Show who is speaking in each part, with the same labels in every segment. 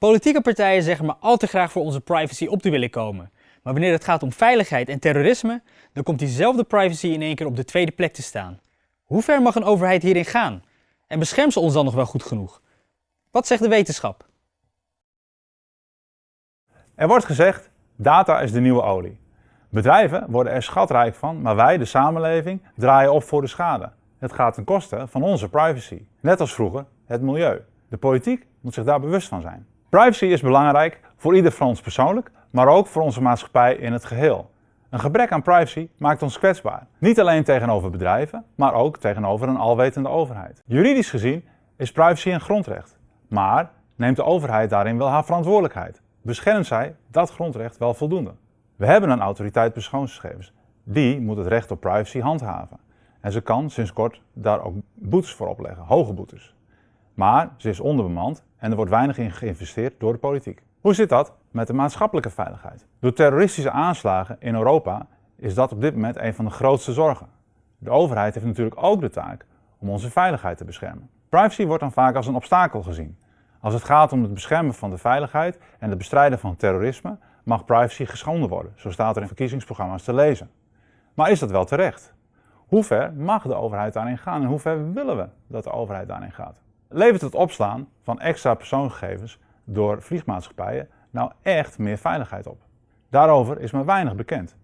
Speaker 1: Politieke partijen zeggen maar al te graag voor onze privacy op te willen komen. Maar wanneer het gaat om veiligheid en terrorisme, dan komt diezelfde privacy in één keer op de tweede plek te staan. Hoe ver mag een overheid hierin gaan? En beschermt ze ons dan nog wel goed genoeg? Wat zegt de wetenschap?
Speaker 2: Er wordt gezegd, data is de nieuwe olie. Bedrijven worden er schatrijk van, maar wij, de samenleving, draaien op voor de schade. Het gaat ten koste van onze privacy. Net als vroeger het milieu. De politiek moet zich daar bewust van zijn. Privacy is belangrijk voor ieder van ons persoonlijk, maar ook voor onze maatschappij in het geheel. Een gebrek aan privacy maakt ons kwetsbaar. Niet alleen tegenover bedrijven, maar ook tegenover een alwetende overheid. Juridisch gezien is privacy een grondrecht. Maar neemt de overheid daarin wel haar verantwoordelijkheid? Beschermt zij dat grondrecht wel voldoende? We hebben een autoriteit persoonsgegevens. Die moet het recht op privacy handhaven. En ze kan sinds kort daar ook boetes voor opleggen, hoge boetes. Maar ze is onderbemand en er wordt weinig in geïnvesteerd door de politiek. Hoe zit dat met de maatschappelijke veiligheid? Door terroristische aanslagen in Europa is dat op dit moment een van de grootste zorgen. De overheid heeft natuurlijk ook de taak om onze veiligheid te beschermen. Privacy wordt dan vaak als een obstakel gezien. Als het gaat om het beschermen van de veiligheid en het bestrijden van terrorisme, mag privacy geschonden worden. Zo staat er in verkiezingsprogramma's te lezen. Maar is dat wel terecht? Hoe ver mag de overheid daarin gaan en hoe ver willen we dat de overheid daarin gaat? Levert het opslaan van extra persoonsgegevens door vliegmaatschappijen nou echt meer veiligheid op? Daarover is maar weinig bekend,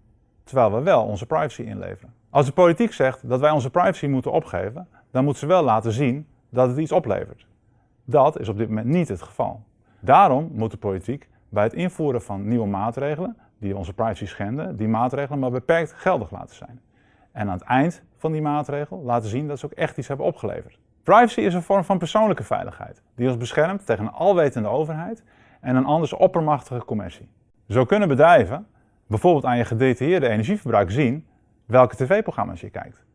Speaker 2: terwijl we wel onze privacy inleveren. Als de politiek zegt dat wij onze privacy moeten opgeven, dan moet ze wel laten zien dat het iets oplevert. Dat is op dit moment niet het geval. Daarom moet de politiek bij het invoeren van nieuwe maatregelen, die onze privacy schenden, die maatregelen maar beperkt geldig laten zijn. En aan het eind van die maatregel laten zien dat ze ook echt iets hebben opgeleverd. Privacy is een vorm van persoonlijke veiligheid, die ons beschermt tegen een alwetende overheid en een anders oppermachtige commercie. Zo kunnen bedrijven bijvoorbeeld aan je gedetailleerde energieverbruik zien welke tv-programma's je kijkt.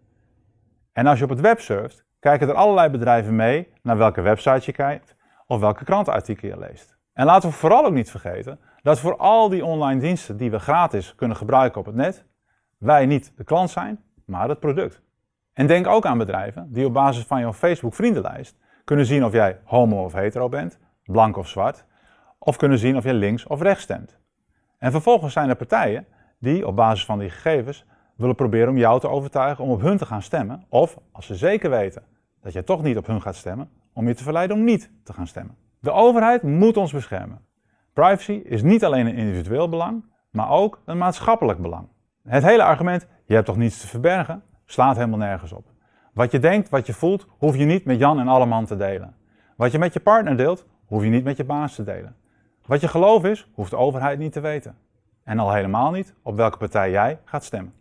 Speaker 2: En als je op het web surft, kijken er allerlei bedrijven mee naar welke website je kijkt of welke krantenartikel je leest. En laten we vooral ook niet vergeten dat voor al die online diensten die we gratis kunnen gebruiken op het net, wij niet de klant zijn, maar het product. En denk ook aan bedrijven die op basis van jouw Facebook vriendenlijst kunnen zien of jij homo of hetero bent, blank of zwart, of kunnen zien of je links of rechts stemt. En vervolgens zijn er partijen die op basis van die gegevens willen proberen om jou te overtuigen om op hun te gaan stemmen, of als ze zeker weten dat je toch niet op hun gaat stemmen, om je te verleiden om niet te gaan stemmen. De overheid moet ons beschermen. Privacy is niet alleen een individueel belang, maar ook een maatschappelijk belang. Het hele argument, je hebt toch niets te verbergen, slaat helemaal nergens op. Wat je denkt, wat je voelt, hoef je niet met Jan en Alleman te delen. Wat je met je partner deelt, hoef je niet met je baas te delen. Wat je geloof is, hoeft de overheid niet te weten. En al helemaal niet op welke partij jij gaat stemmen.